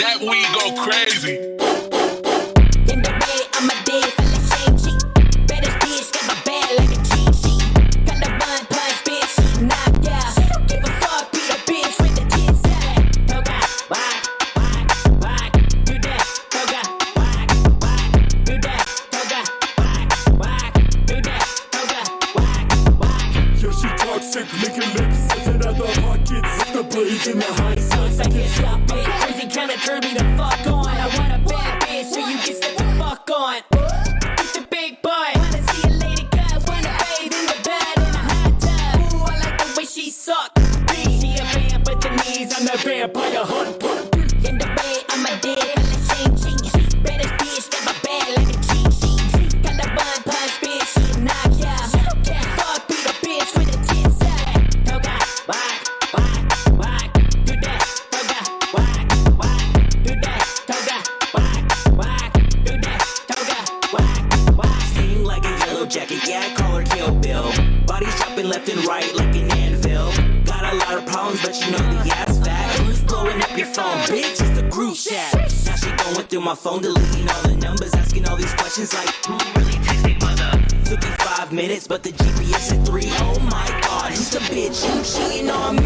go crazy. In the bed, I'm a dead for the same cheek. Baddest bitch, got my bad like a cheat. Got the bun punch, bitch, she knocked out. She don't give a fuck, be a bitch with the tits out. Toga, whack, whack, whack, do that. Toga, whack, whack, do that. Toga, whack, whack, do that. Toga, whack, whack. Yeah, she toxic, licking lips, sitting out the pockets, the blades in the high Sucks, I can't stop it. Fuck. Get big boy. Wanna see a lady wanna bathe in the bed in a hot tub. Ooh, I like the way she. She a vamp, but the knees on the jacket, yeah, I call her Kill Bill. Body chopping left and right like an anvil. Got a lot of problems, but you know the ass fat. Who's blowing up your phone, bitch? It's the group chat. Now she going through my phone, deleting all the numbers, asking all these questions like, who really me mother? Took me five minutes, but the GPS at three. Oh my god, who's a bitch? You cheating on me?